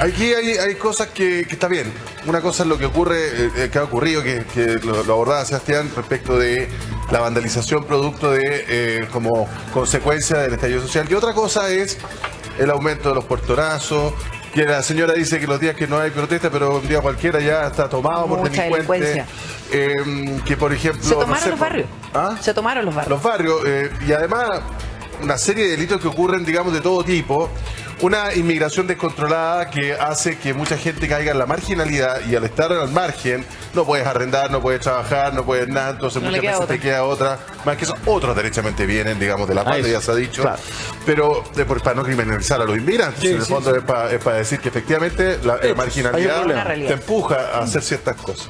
Aquí hay, hay cosas que, que está bien. Una cosa es lo que ocurre, eh, eh, que ha ocurrido, que, que lo, lo abordaba Sebastián respecto de la vandalización producto de eh, como consecuencia del estallido social. Y otra cosa es el aumento de los puertorazos, que la señora dice que los días que no hay protesta, pero un día cualquiera ya está tomado por Mucha delincuentes. delincuencia. Eh, que por ejemplo. Se no tomaron sé, los por- barrios. ¿Ah? Se tomaron los barrios. los barrios eh, y además una serie de delitos que ocurren, digamos, de todo tipo. Una inmigración descontrolada que hace que mucha gente caiga en la marginalidad y al estar al margen no puedes arrendar, no puedes trabajar, no puedes nada, entonces No muchas veces otra. te queda otra. Más que eso, otros derechamente vienen, digamos, de la parte, ya se ha dicho. Claro. Pero de- por- para no criminalizar a los inmigrantes, Sí, en el sí, fondo es para, es para decir que efectivamente la, marginalidad te empuja a hacer ciertas cosas.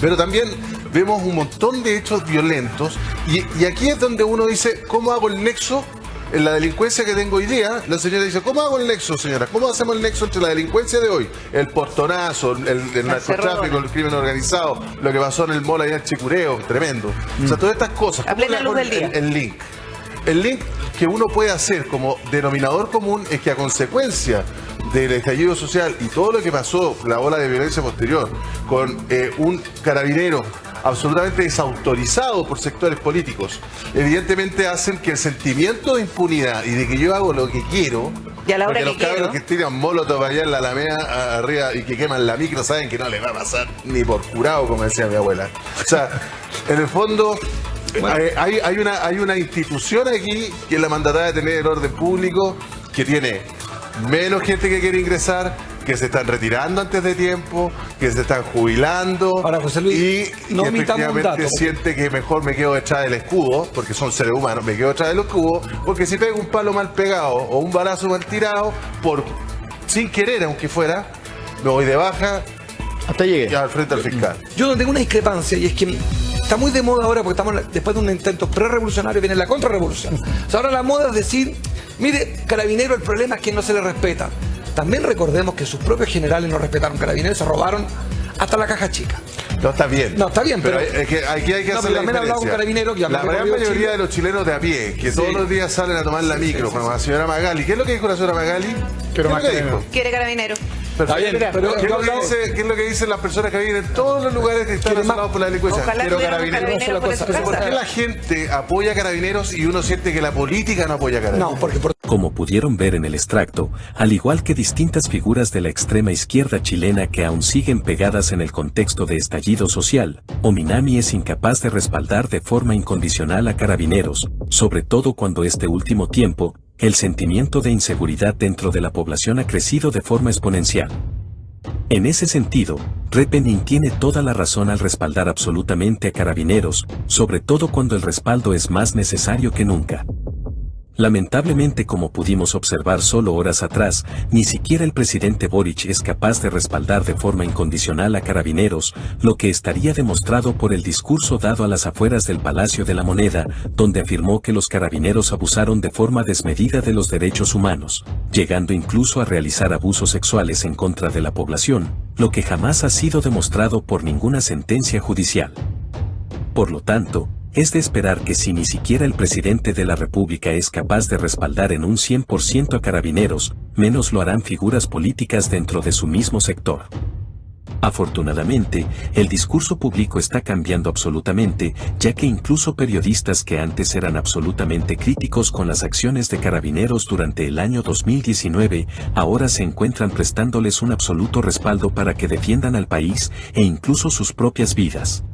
Pero también vemos un montón de hechos violentos y, y aquí es donde uno dice, ¿cómo hago el nexo? En la delincuencia que tengo hoy día, la señora dice, ¿cómo hago el nexo, señora? ¿Cómo hacemos el nexo entre la delincuencia de hoy? El portonazo, el, narcotráfico, el crimen organizado, lo que pasó en el mall allá en Chicureo, tremendo. O sea, todas estas cosas. A ¿cómo plena le luz hago del día. el- el link? El link que uno puede hacer como denominador común es que a consecuencia del estallido social y todo lo que pasó, la ola de violencia posterior, con eh, un carabinero absolutamente desautorizado por sectores políticos, evidentemente hacen que el sentimiento de impunidad y de que yo hago lo que quiero, Y a la hora porque los que cabros quiero. que tiran molotov allá en la alameda arriba y que queman la micro saben que no les va a pasar ni por curado, como decía mi abuela. O sea, en el fondo... eh, Hay, hay, una, hay una institución aquí que es la mandatada de tener el orden público, que tiene menos gente que quiere ingresar, que se están retirando antes de tiempo, que se están jubilando Ahora, José Luis, y no efectivamente dato. siente que mejor me quedo detrás del escudo, porque son seres humanos, me quedo detrás del escudo, porque si pego un palo mal pegado o un balazo mal tirado, por sin querer aunque fuera, me voy de baja Hasta llegué. y al frente al fiscal. Yo no tengo una discrepancia y es que está muy de moda ahora porque estamos después de un intento pre-revolucionario viene la contrarrevolución. O sea, ahora la moda es decir, mire, carabinero, el problema es que no se le respeta. También recordemos que sus propios generales no respetaron carabineros, se robaron hasta la caja chica. No, está bien. No, está bien, pero- hay- es que aquí hay que No, hacer la también he hablado con diferencia. que han La gran mayoría Chile. de los chilenos de a pie, que todos los días salen a tomar la micro, como la señora Magali. ¿Qué es lo que dijo la señora Magali? ¿Qué es lo más que dijo? Quiere carabinero. Está bien, pero ¿qué, es yo lo que hablo- dice, qué es lo que dicen las personas que viven en todos los lugares que están asolados por la delincuencia? Ojalá Quiero carabineros. carabineros por cosa, ¿Por qué la gente apoya a carabineros y uno siente que la política no apoya a carabineros? No, porque por Como pudieron ver en el extracto, al igual que distintas figuras de la extrema izquierda chilena que aún siguen pegadas en el contexto de estallido social, Ominami es incapaz de respaldar de forma incondicional a carabineros, sobre todo cuando este último tiempo, el sentimiento de inseguridad dentro de la población ha crecido de forma exponencial. En ese sentido, Repening tiene toda la razón al respaldar absolutamente a carabineros, sobre todo cuando el respaldo es más necesario que nunca. Lamentablemente como pudimos observar solo horas atrás, ni siquiera el presidente Boric es capaz de respaldar de forma incondicional a carabineros, lo que estaría demostrado por el discurso dado a las afueras del Palacio de la Moneda, donde afirmó que los carabineros abusaron de forma desmedida de los derechos humanos, llegando incluso a realizar abusos sexuales en contra de la población, lo que jamás ha sido demostrado por ninguna sentencia judicial. Por lo tanto, es de esperar que si ni siquiera el presidente de la República es capaz de respaldar en un 100% a carabineros, menos lo harán figuras políticas dentro de su mismo sector. Afortunadamente, el discurso público está cambiando absolutamente, ya que incluso periodistas que antes eran absolutamente críticos con las acciones de carabineros durante el año 2019, ahora se encuentran prestándoles un absoluto respaldo para que defiendan al país e incluso sus propias vidas.